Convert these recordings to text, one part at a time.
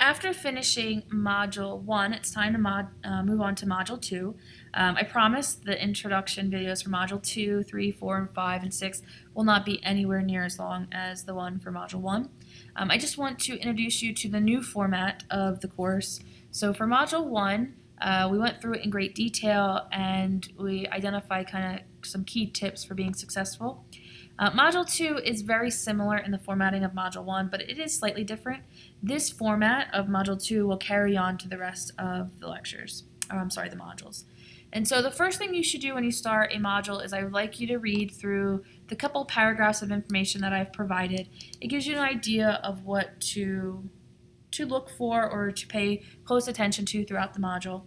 after finishing Module 1, it's time to mod, uh, move on to Module 2. Um, I promise the introduction videos for Module two, three, four, and 5, and 6 will not be anywhere near as long as the one for Module 1. Um, I just want to introduce you to the new format of the course. So for Module 1, uh, we went through it in great detail and we identified kind of some key tips for being successful. Uh, module 2 is very similar in the formatting of Module 1, but it is slightly different. This format of Module 2 will carry on to the rest of the lectures, or I'm sorry, the modules. And so the first thing you should do when you start a module is I would like you to read through the couple paragraphs of information that I've provided. It gives you an idea of what to, to look for or to pay close attention to throughout the module.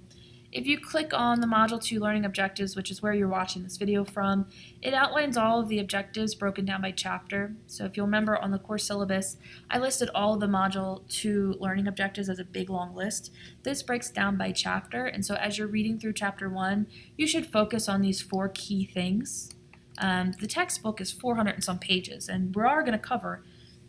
If you click on the Module 2 Learning Objectives, which is where you're watching this video from, it outlines all of the objectives broken down by chapter. So if you'll remember on the course syllabus, I listed all of the Module 2 Learning Objectives as a big long list. This breaks down by chapter, and so as you're reading through Chapter 1, you should focus on these four key things. Um, the textbook is 400 and some pages, and we are going to cover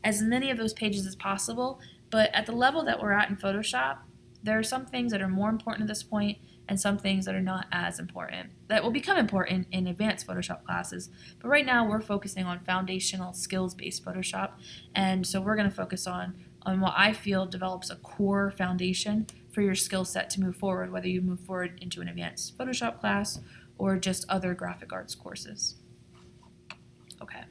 as many of those pages as possible, but at the level that we're at in Photoshop, there are some things that are more important at this point and some things that are not as important that will become important in advanced Photoshop classes. But right now we're focusing on foundational skills-based Photoshop and so we're going to focus on on what I feel develops a core foundation for your skill set to move forward, whether you move forward into an advanced Photoshop class or just other graphic arts courses. Okay.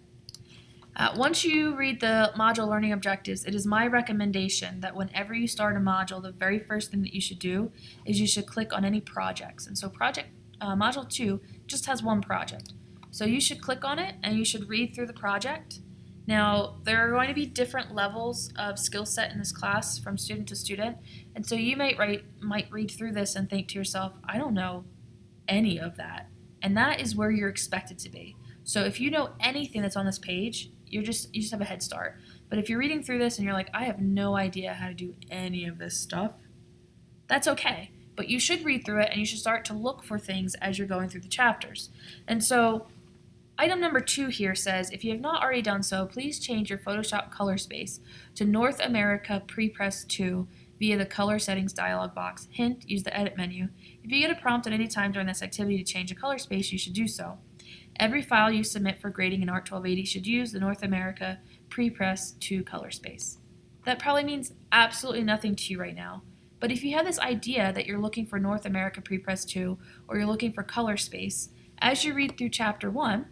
Uh, once you read the module learning objectives, it is my recommendation that whenever you start a module, the very first thing that you should do is you should click on any projects. And so project uh, module 2 just has one project. So you should click on it and you should read through the project. Now, there are going to be different levels of skill set in this class from student to student. And so you might, write, might read through this and think to yourself, I don't know any of that. And that is where you're expected to be. So if you know anything that's on this page, you're just you just have a head start. But if you're reading through this and you're like, I have no idea how to do any of this stuff, that's okay. But you should read through it and you should start to look for things as you're going through the chapters. And so Item number two here says, if you have not already done so, please change your Photoshop color space to North America Prepress 2 via the color settings dialog box. Hint, use the edit menu. If you get a prompt at any time during this activity to change a color space, you should do so. Every file you submit for grading in ART 1280 should use the North America prepress 2 color space. That probably means absolutely nothing to you right now, but if you have this idea that you're looking for North America prepress 2 or you're looking for color space, as you read through chapter 1,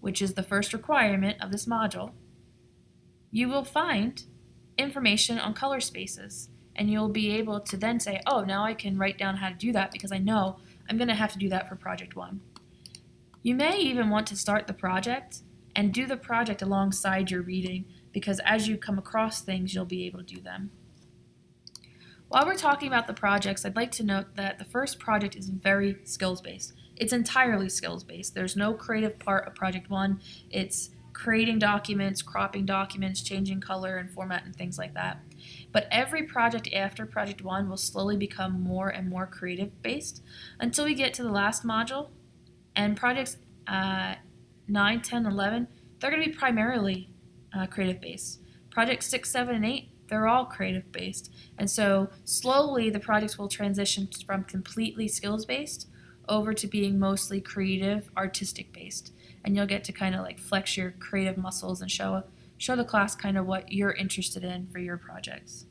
which is the first requirement of this module, you will find information on color spaces and you'll be able to then say, oh, now I can write down how to do that because I know I'm going to have to do that for project 1. You may even want to start the project and do the project alongside your reading because as you come across things, you'll be able to do them. While we're talking about the projects, I'd like to note that the first project is very skills-based. It's entirely skills-based. There's no creative part of Project 1. It's creating documents, cropping documents, changing color and format and things like that. But every project after Project 1 will slowly become more and more creative-based until we get to the last module, and projects uh, 9, 10, 11, they're going to be primarily uh, creative based. Projects 6, 7, and 8, they're all creative based. And so slowly the projects will transition from completely skills based over to being mostly creative, artistic based. And you'll get to kind of like flex your creative muscles and show show the class kind of what you're interested in for your projects.